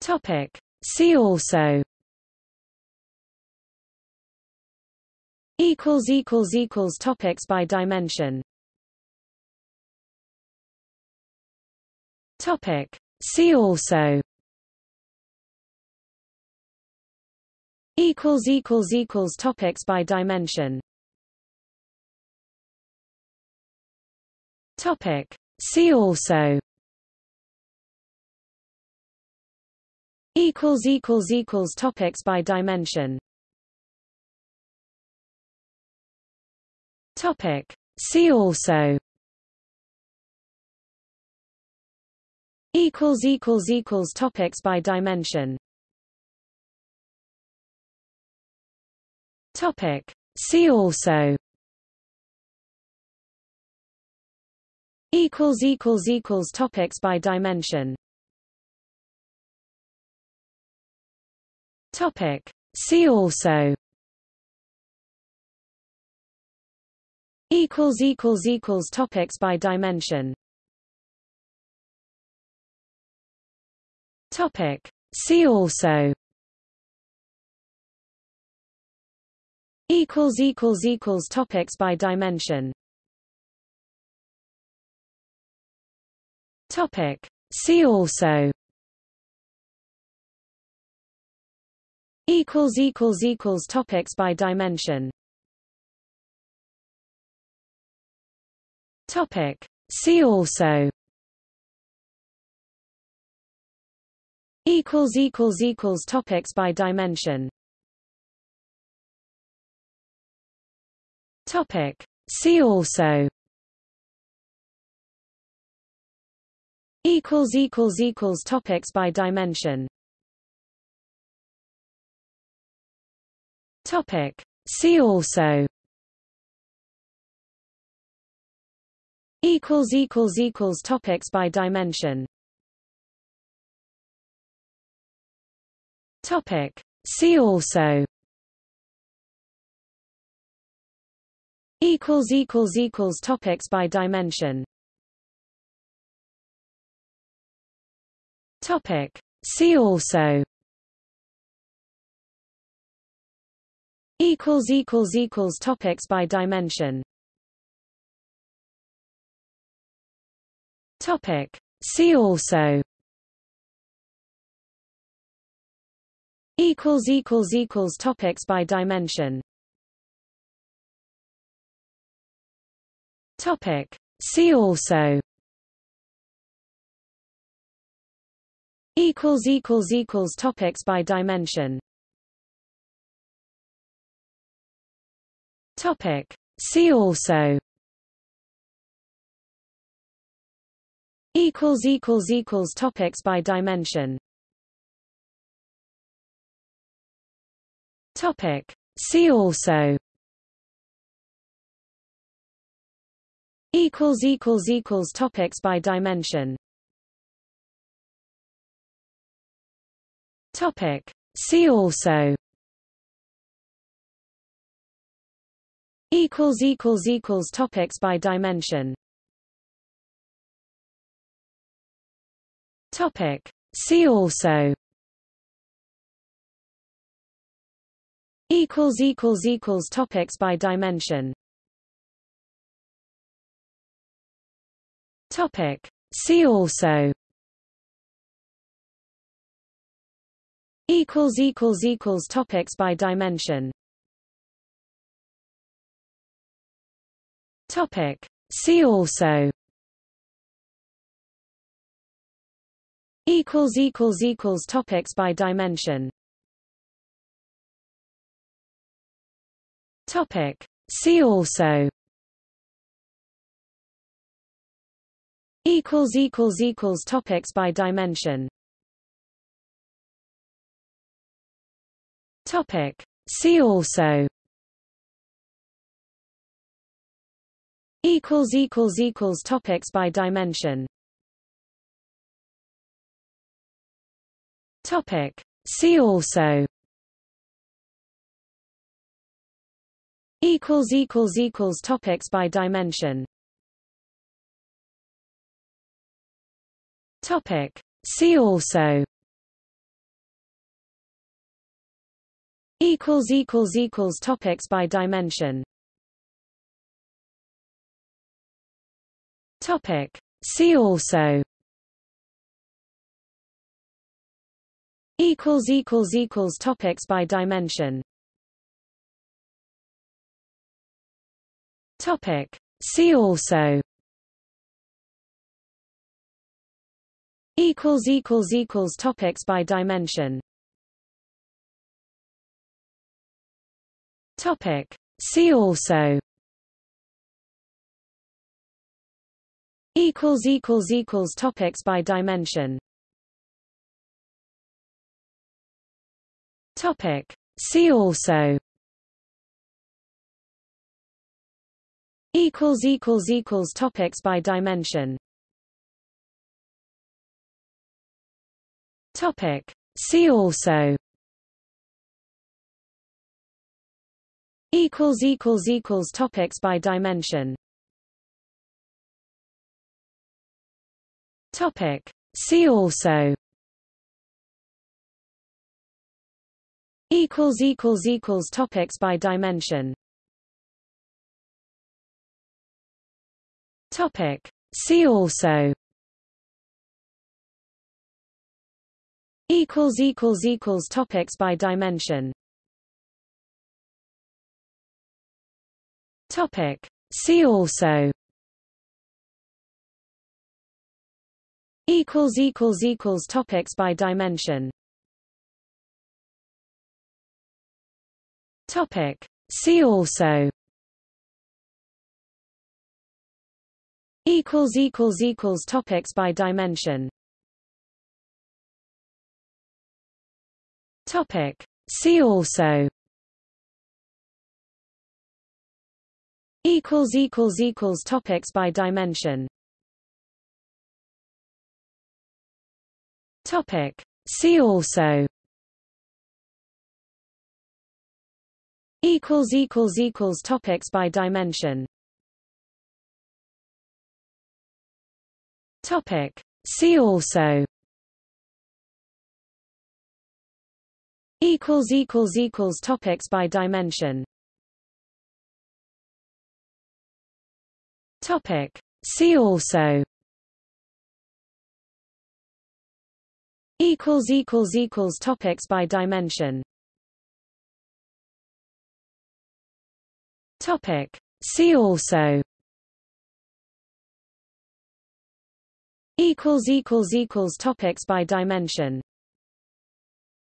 Topic. See also. Equals equals equals topics by dimension. Topic. See also. Equals equals equals topics by dimension. Topic. See also equals equals equals topics by dimension. Topic. See also. Equals equals equals topics by dimension. Topic. See also. Equals equals equals topics by dimension Topic. See also. Equals equals equals topics by dimension. Topic. See also. Equals equals equals topics by dimension. Topic. See also equals equals equals topics by dimension. Topic. See also. Equals equals equals topics by dimension. Topic. See also. Equals equals equals topics by dimension Topic. See also. Equals equals equals topics by dimension. Topic. See also. Equals equals equals topics by dimension. Topic. See also equals equals equals topics by dimension. Topic. See also. Equals equals equals topics by dimension. Topic. See also. Equals equals equals topics by dimension Topic. See also equals equals equals topics by dimension Topic. See also equals equals equals topics by dimension Topic. See also equals equals equals topics by dimension. Topic. See also. Equals equals equals topics by dimension. Topic. See also. Equals equals equals topics by dimension Topic. See also equals equals equals topics by dimension Topic. See also equals equals equals topics by dimension Topic. See also equals equals equals topics by dimension. Topic. See also. Equals equals equals topics by dimension. Topic. See also. Equals equals equals topics by dimension. Topic. See also. Equals equals equals topics by dimension. Topic. See also. Equals equals equals topics by dimension. Topic. See also equals equals equals topics by dimension. Topic. See also. Equals equals equals topics by dimension. Topic. See also. Equals equals equals topics by dimension topic. See also. Equals equals equals topics by dimension. Topic. See also. Equals equals equals topics by dimension. Topic. See also equals equals equals topics by dimension topic see also equals equals equals topics by dimension Topic. See also. Equals equals equals topics by dimension. Topic. See also. Equals equals equals topics by dimension. Topic. See also. equals equals equals topics by dimension topic see also equals equals equals topics by dimension. Topic. See also. Equals equals equals topics by dimension